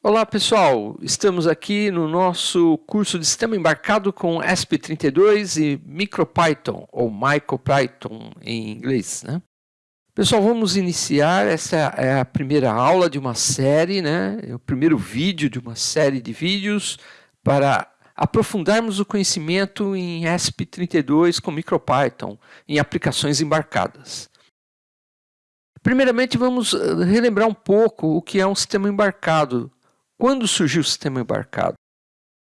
Olá pessoal, estamos aqui no nosso curso de sistema embarcado com ESP32 e MicroPython, ou MicroPython em inglês. Né? Pessoal, vamos iniciar, essa é a primeira aula de uma série, né? é o primeiro vídeo de uma série de vídeos para aprofundarmos o conhecimento em ESP32 com MicroPython em aplicações embarcadas. Primeiramente, vamos eh, relembrar um pouco o que é um sistema embarcado quando surgiu o sistema embarcado?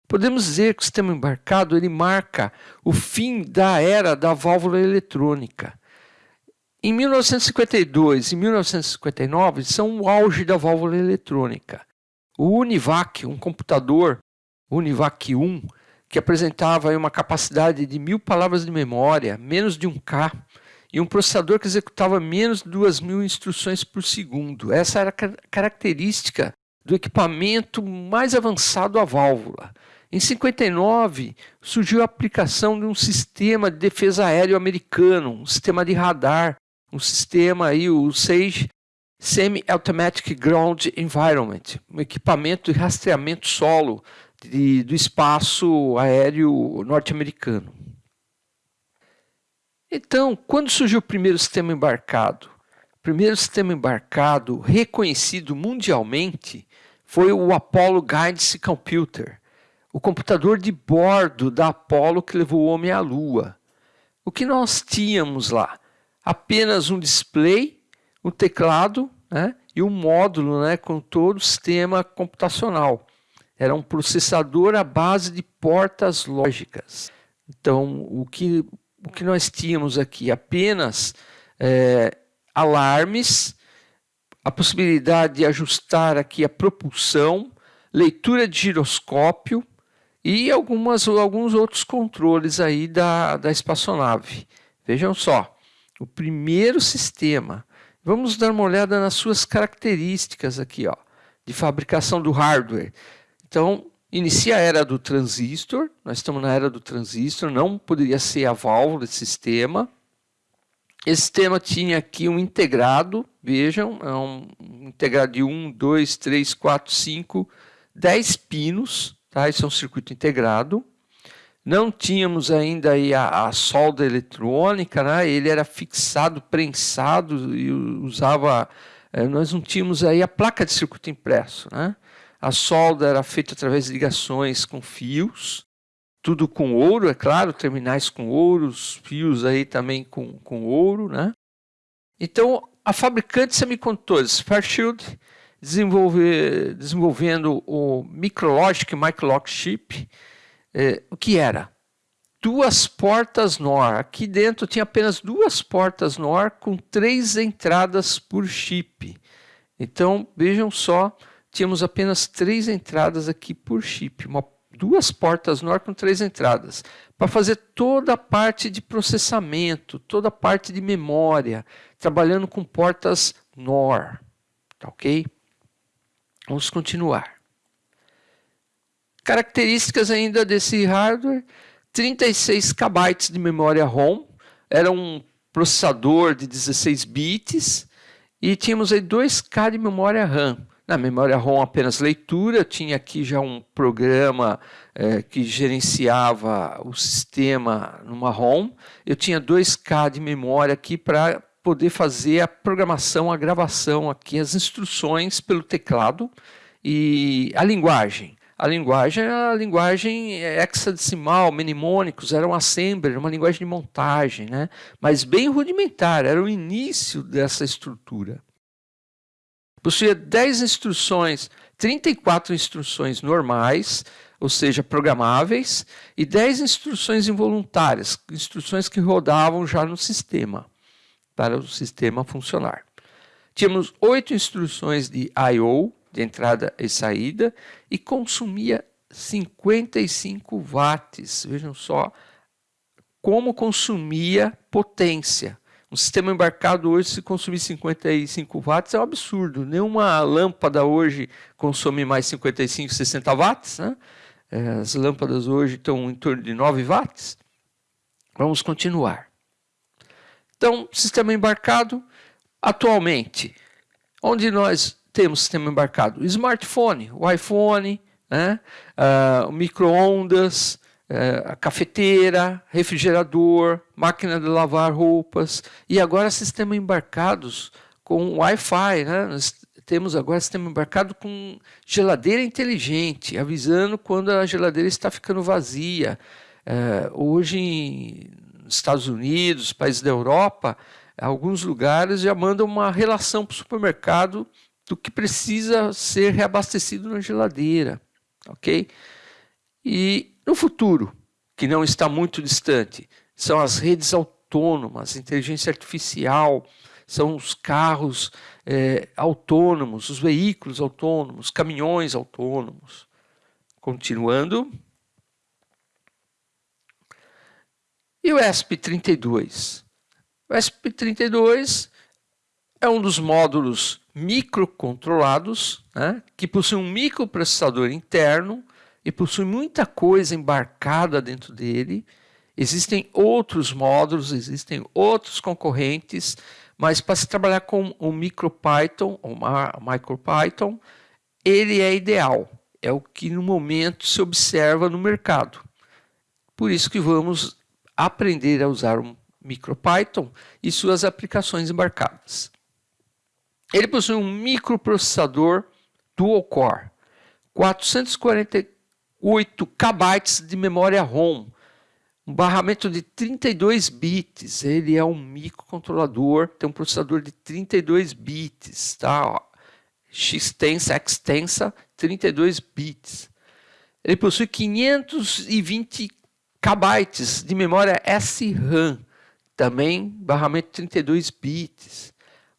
Podemos dizer que o sistema embarcado ele marca o fim da era da válvula eletrônica. Em 1952 e 1959 são o auge da válvula eletrônica. O Univac, um computador Univac 1, que apresentava uma capacidade de mil palavras de memória, menos de um K, e um processador que executava menos de duas mil instruções por segundo. Essa era a característica do equipamento mais avançado à válvula. Em 59, surgiu a aplicação de um sistema de defesa aéreo americano, um sistema de radar, um sistema aí, o SAGE Semi-Automatic Ground Environment, um equipamento de rastreamento solo de, do espaço aéreo norte-americano. Então, quando surgiu o primeiro sistema embarcado? O primeiro sistema embarcado reconhecido mundialmente foi o Apollo Guidance Computer, o computador de bordo da Apollo que levou o homem à Lua. O que nós tínhamos lá? Apenas um display, um teclado né, e um módulo né, com todo o sistema computacional. Era um processador à base de portas lógicas. Então, o que, o que nós tínhamos aqui? Apenas é, alarmes a possibilidade de ajustar aqui a propulsão, leitura de giroscópio e algumas, alguns outros controles aí da, da espaçonave. Vejam só, o primeiro sistema. Vamos dar uma olhada nas suas características aqui, ó, de fabricação do hardware. Então, inicia a era do transistor, nós estamos na era do transistor, não poderia ser a válvula de sistema. Esse sistema tinha aqui um integrado, vejam, é um integrado de 1, 2, 3, 4, 5, 10 pinos, tá? Isso é um circuito integrado. Não tínhamos ainda aí a, a solda eletrônica, né? ele era fixado, prensado e usava. Eh, nós não tínhamos aí a placa de circuito impresso. Né? A solda era feita através de ligações com fios tudo com ouro, é claro, terminais com ouro, os fios aí também com, com ouro, né? Então, a fabricante semicondutores, Fairchild, desenvolve, desenvolvendo o Micrologic Microlock Chip, é, o que era? Duas portas NOR. Aqui dentro tinha apenas duas portas NOR com três entradas por chip. Então, vejam só, tínhamos apenas três entradas aqui por chip. Uma duas portas NOR com três entradas, para fazer toda a parte de processamento, toda a parte de memória, trabalhando com portas NOR. Tá ok? Vamos continuar. Características ainda desse hardware, 36 KB de memória ROM, era um processador de 16 bits, e tínhamos aí 2K de memória RAM. Na memória ROM apenas leitura, tinha aqui já um programa é, que gerenciava o sistema numa ROM. Eu tinha 2K de memória aqui para poder fazer a programação, a gravação aqui, as instruções pelo teclado e a linguagem. A linguagem era a linguagem hexadecimal, mnemônicos, era um assembler, uma linguagem de montagem, né? mas bem rudimentar, era o início dessa estrutura possuía 10 instruções, 34 instruções normais, ou seja, programáveis, e 10 instruções involuntárias, instruções que rodavam já no sistema, para o sistema funcionar. Tínhamos oito instruções de I.O., de entrada e saída, e consumia 55 watts. Vejam só como consumia potência. Um sistema embarcado hoje, se consumir 55 watts, é um absurdo. Nenhuma lâmpada hoje consome mais 55, 60 watts. Né? É, as lâmpadas hoje estão em torno de 9 watts. Vamos continuar. Então, sistema embarcado, atualmente, onde nós temos sistema embarcado? Smartphone, o iPhone, né? uh, micro-ondas, uh, a cafeteira, refrigerador, máquina de lavar roupas e agora sistema embarcados com Wi-Fi. Né? Nós temos agora sistema embarcado com geladeira inteligente, avisando quando a geladeira está ficando vazia. Uh, hoje, nos Estados Unidos, países da Europa, alguns lugares já mandam uma relação para o supermercado do que precisa ser reabastecido na geladeira ok? E no futuro, que não está muito distante, são as redes autônomas, inteligência artificial, são os carros é, autônomos, os veículos autônomos, caminhões autônomos. Continuando. E o ESP32? O ESP32 é um dos módulos microcontrolados, né, que possui um microprocessador interno e possui muita coisa embarcada dentro dele. Existem outros módulos, existem outros concorrentes, mas para se trabalhar com o MicroPython, ou MicroPython, ele é ideal. É o que no momento se observa no mercado. Por isso que vamos aprender a usar o MicroPython e suas aplicações embarcadas. Ele possui um microprocessador dual-core, 440 8 KB de memória ROM, um barramento de 32 bits. Ele é um microcontrolador, tem um processador de 32 bits, tá? X-tensa, extensa, 32 bits. Ele possui 520 KB de memória SRAM, também barramento 32 bits.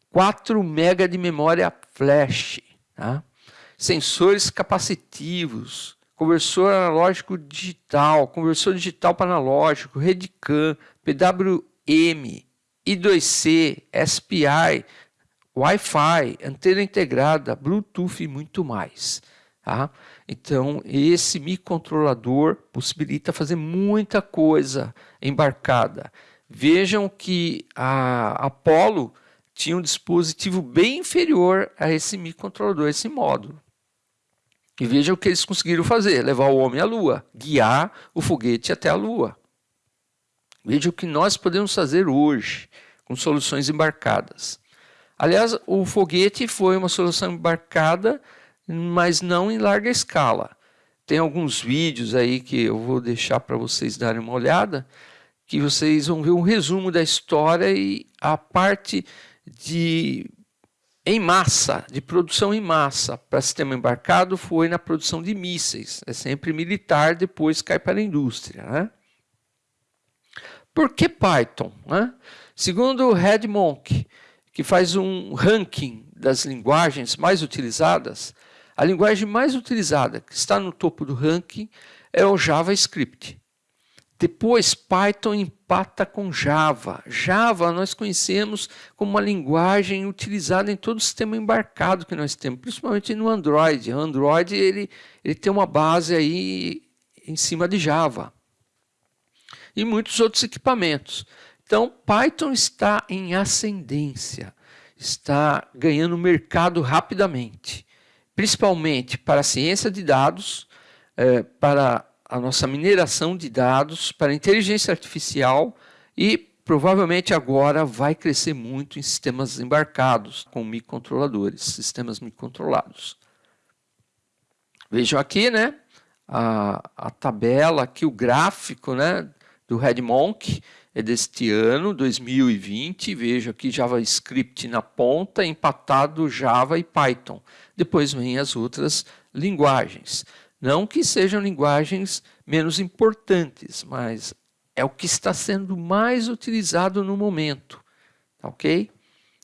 4 MB de memória flash, tá? sensores capacitivos, conversor analógico digital, conversor digital para analógico, RedCam, PWM, I2C, SPI, Wi-Fi, antena integrada, Bluetooth e muito mais. Tá? Então, esse microcontrolador possibilita fazer muita coisa embarcada. Vejam que a Apollo tinha um dispositivo bem inferior a esse microcontrolador, esse módulo. E veja o que eles conseguiram fazer: levar o homem à Lua, guiar o foguete até a Lua. Veja o que nós podemos fazer hoje com soluções embarcadas. Aliás, o foguete foi uma solução embarcada, mas não em larga escala. Tem alguns vídeos aí que eu vou deixar para vocês darem uma olhada, que vocês vão ver um resumo da história e a parte de em massa, de produção em massa para sistema embarcado foi na produção de mísseis. É sempre militar, depois cai para a indústria. Né? Por que Python? Né? Segundo o Red Monk, que faz um ranking das linguagens mais utilizadas, a linguagem mais utilizada, que está no topo do ranking, é o JavaScript. Depois, Python empata com Java. Java nós conhecemos como uma linguagem utilizada em todo o sistema embarcado que nós temos, principalmente no Android. O Android ele, ele tem uma base aí em cima de Java. E muitos outros equipamentos. Então, Python está em ascendência, está ganhando mercado rapidamente, principalmente para ciência de dados, eh, para a nossa mineração de dados para inteligência artificial e provavelmente agora vai crescer muito em sistemas embarcados com microcontroladores, sistemas microcontrolados. Vejam aqui, né, a, a tabela aqui, o gráfico, né, do RedMonk é deste ano, 2020. Vejo aqui JavaScript na ponta, empatado Java e Python. Depois vem as outras linguagens. Não que sejam linguagens menos importantes, mas é o que está sendo mais utilizado no momento. Tá ok?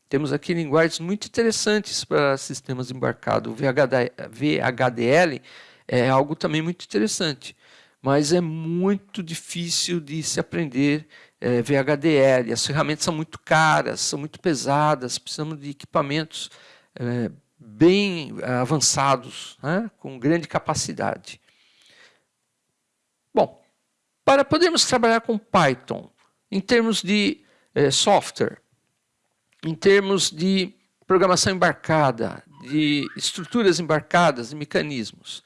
Temos aqui linguagens muito interessantes para sistemas embarcados. O VHDL é algo também muito interessante, mas é muito difícil de se aprender é, VHDL. As ferramentas são muito caras, são muito pesadas, precisamos de equipamentos é, bem eh, avançados, né, com grande capacidade. Bom, para podermos trabalhar com Python, em termos de eh, software, em termos de programação embarcada, de estruturas embarcadas e mecanismos.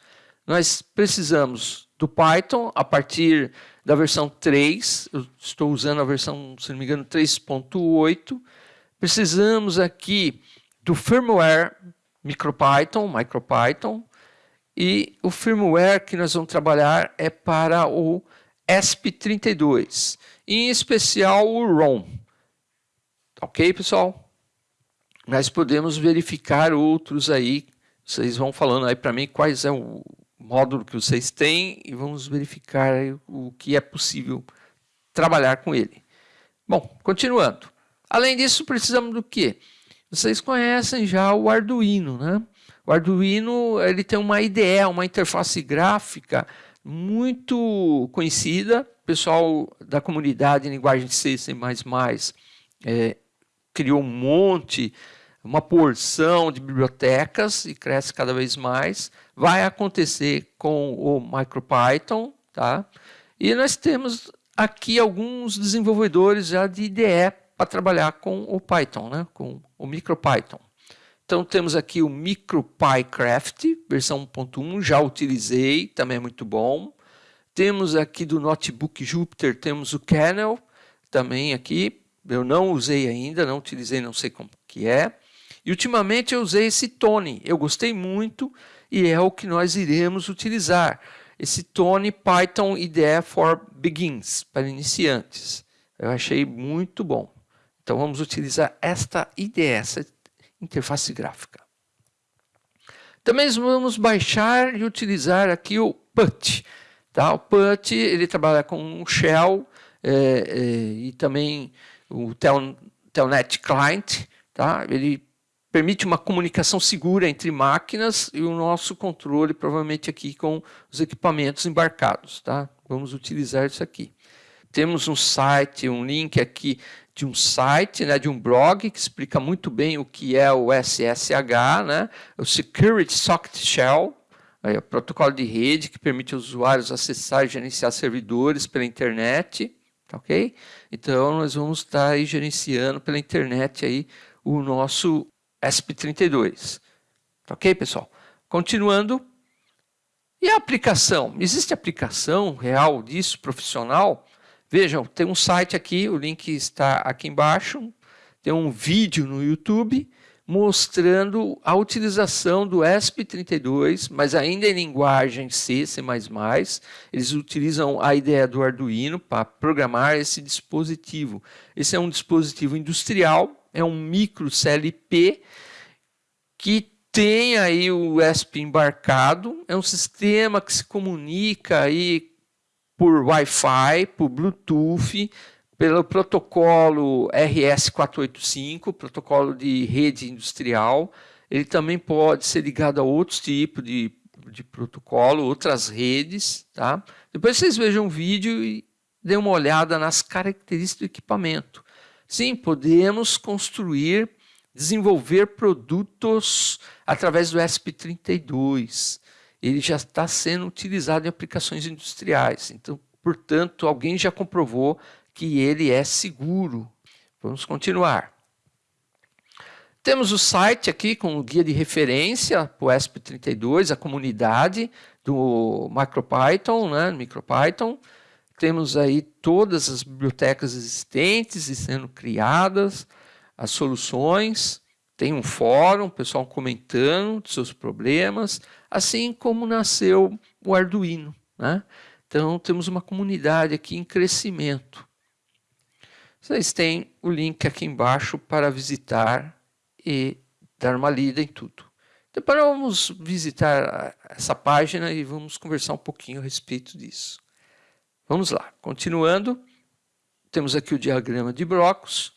Nós precisamos do Python a partir da versão 3, eu estou usando a versão, se não me engano, 3.8. Precisamos aqui do firmware MicroPython, MicroPython, e o firmware que nós vamos trabalhar é para o ESP32, em especial o ROM. Ok, pessoal? Nós podemos verificar outros aí, vocês vão falando aí para mim quais é o módulo que vocês têm e vamos verificar o que é possível trabalhar com ele. Bom, continuando. Além disso, precisamos do quê? Vocês conhecem já o Arduino, né? O Arduino ele tem uma IDE, uma interface gráfica muito conhecida. O pessoal da comunidade em linguagem C, é, criou um monte, uma porção de bibliotecas e cresce cada vez mais. Vai acontecer com o MicroPython, tá? E nós temos aqui alguns desenvolvedores já de IDE para trabalhar com o Python, né? com o MicroPython. Então temos aqui o MicroPyCraft, versão 1.1, já utilizei, também é muito bom. Temos aqui do notebook Jupyter, temos o Kernel, também aqui, eu não usei ainda, não utilizei, não sei como que é. E ultimamente eu usei esse Tony, eu gostei muito e é o que nós iremos utilizar. Esse Tony Python IDE for Begins, para iniciantes. Eu achei muito bom. Então vamos utilizar esta IDE, essa interface gráfica. Também vamos baixar e utilizar aqui o PUT. Tá? O PUT ele trabalha com o Shell é, é, e também o Tel, Telnet Client. Tá? Ele permite uma comunicação segura entre máquinas e o nosso controle, provavelmente aqui com os equipamentos embarcados. Tá? Vamos utilizar isso aqui. Temos um site, um link aqui de um site, né, de um blog, que explica muito bem o que é o SSH, né, o Security Socket Shell, aí, o protocolo de rede que permite aos usuários acessar e gerenciar servidores pela internet, tá ok? Então, nós vamos estar aí gerenciando pela internet aí o nosso ESP32, tá ok, pessoal? Continuando, e a aplicação? Existe aplicação real disso, profissional? Vejam, tem um site aqui, o link está aqui embaixo, tem um vídeo no YouTube mostrando a utilização do ESP32, mas ainda em linguagem C, C++. Eles utilizam a ideia do Arduino para programar esse dispositivo. Esse é um dispositivo industrial, é um micro CLP que tem aí o ESP embarcado, é um sistema que se comunica aí por Wi-Fi, por Bluetooth, pelo protocolo RS485, protocolo de rede industrial. Ele também pode ser ligado a outros tipos de, de protocolo, outras redes. Tá? Depois vocês vejam o vídeo e dêem uma olhada nas características do equipamento. Sim, podemos construir, desenvolver produtos através do ESP32 ele já está sendo utilizado em aplicações industriais. Então, portanto, alguém já comprovou que ele é seguro. Vamos continuar. Temos o site aqui com o guia de referência para o ESP32, a comunidade do MicroPython, né, MicroPython. Temos aí todas as bibliotecas existentes e sendo criadas, as soluções. Tem um fórum, pessoal comentando seus problemas, assim como nasceu o Arduino. Né? Então, temos uma comunidade aqui em crescimento. Vocês têm o link aqui embaixo para visitar e dar uma lida em tudo. Depois vamos visitar essa página e vamos conversar um pouquinho a respeito disso. Vamos lá, continuando, temos aqui o diagrama de blocos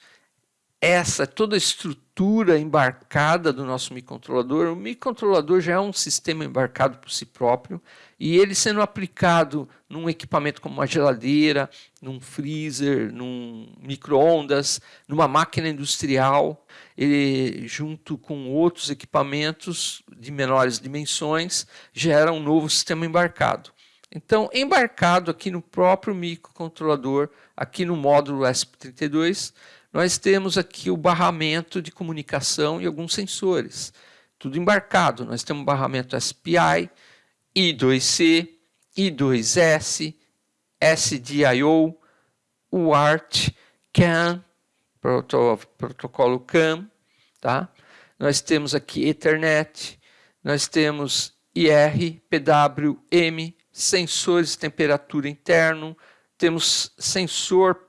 essa toda a estrutura embarcada do nosso microcontrolador, o microcontrolador já é um sistema embarcado por si próprio e ele sendo aplicado num equipamento como uma geladeira, num freezer, num micro-ondas, numa máquina industrial, ele junto com outros equipamentos de menores dimensões gera um novo sistema embarcado. Então, embarcado aqui no próprio microcontrolador, aqui no módulo ESP32, nós temos aqui o barramento de comunicação e alguns sensores. tudo embarcado. Nós temos barramento SPI, I2C, I2S, SDIO, UART, CAN, protocolo CAN, tá? Nós temos aqui Ethernet, nós temos IR, PW, M, sensores de temperatura interno, temos sensor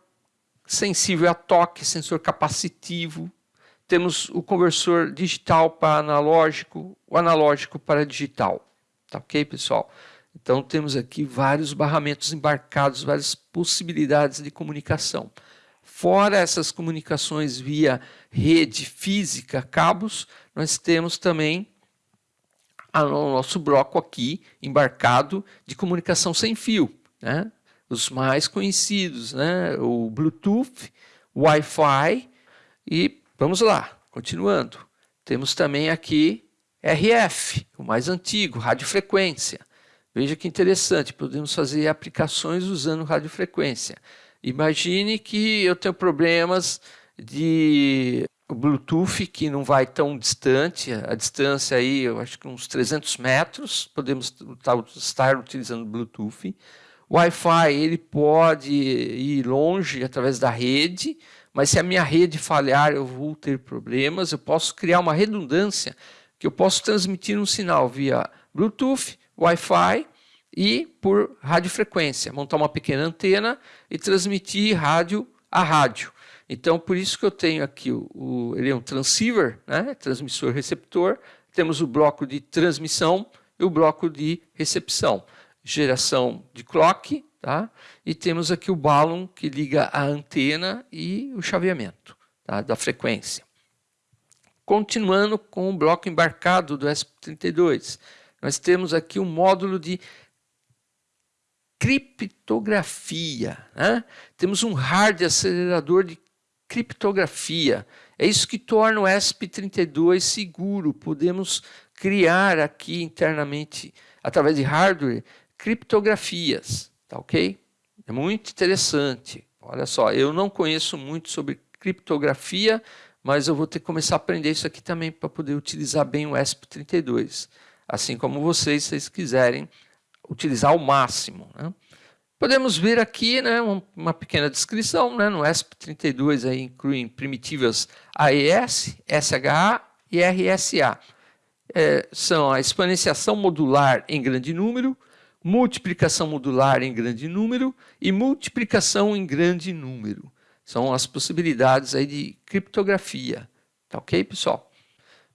sensível a toque, sensor capacitivo, temos o conversor digital para analógico, o analógico para digital. Tá ok, pessoal? Então temos aqui vários barramentos embarcados, várias possibilidades de comunicação. Fora essas comunicações via rede física, cabos, nós temos também o nosso bloco aqui embarcado de comunicação sem fio. Né? Os mais conhecidos, né? o Bluetooth, Wi-Fi e vamos lá, continuando. Temos também aqui RF, o mais antigo, radiofrequência. Veja que interessante, podemos fazer aplicações usando radiofrequência. Imagine que eu tenho problemas de Bluetooth que não vai tão distante, a distância aí, eu acho que uns 300 metros, podemos estar utilizando Bluetooth. Wi-Fi, ele pode ir longe através da rede, mas se a minha rede falhar, eu vou ter problemas. Eu posso criar uma redundância que eu posso transmitir um sinal via Bluetooth, Wi-Fi e por radiofrequência, montar uma pequena antena e transmitir rádio a rádio. Então, por isso que eu tenho aqui, o, o ele é um transceiver, né? transmissor-receptor, temos o bloco de transmissão e o bloco de recepção. Geração de clock, tá? e temos aqui o balão que liga a antena e o chaveamento tá? da frequência. Continuando com o bloco embarcado do SP32, nós temos aqui um módulo de criptografia. Né? Temos um hard acelerador de criptografia. É isso que torna o ESP32 seguro. Podemos criar aqui internamente, através de hardware, criptografias. Tá ok? É muito interessante. Olha só, eu não conheço muito sobre criptografia, mas eu vou ter que começar a aprender isso aqui também para poder utilizar bem o ESP32. Assim como vocês, se vocês quiserem utilizar ao máximo. Né? Podemos ver aqui né, uma pequena descrição. Né, no ESP32 aí incluem primitivas AES, SHA e RSA. É, são a exponenciação modular em grande número, multiplicação modular em grande número e multiplicação em grande número. São as possibilidades aí de criptografia. Tá ok, pessoal?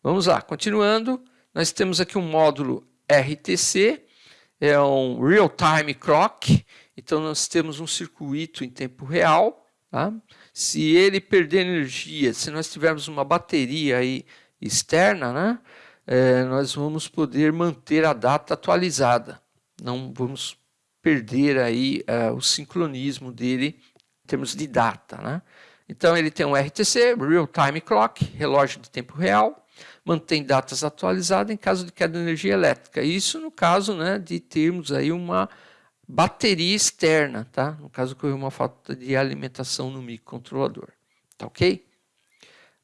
Vamos lá, continuando. Nós temos aqui um módulo RTC, é um real-time clock, então nós temos um circuito em tempo real. Tá? Se ele perder energia, se nós tivermos uma bateria aí externa, né, é, nós vamos poder manter a data atualizada. Não vamos perder aí é, o sincronismo dele em termos de data. Né? Então ele tem um RTC, Real Time Clock, relógio de tempo real, mantém datas atualizadas em caso de queda de energia elétrica. Isso no caso né, de termos aí uma bateria externa, tá? no caso ocorreu uma falta de alimentação no microcontrolador. Tá ok?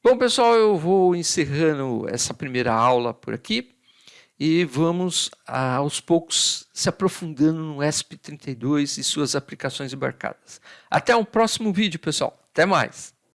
Bom, pessoal, eu vou encerrando essa primeira aula por aqui e vamos aos poucos se aprofundando no ESP32 e suas aplicações embarcadas. Até um próximo vídeo, pessoal. Até mais!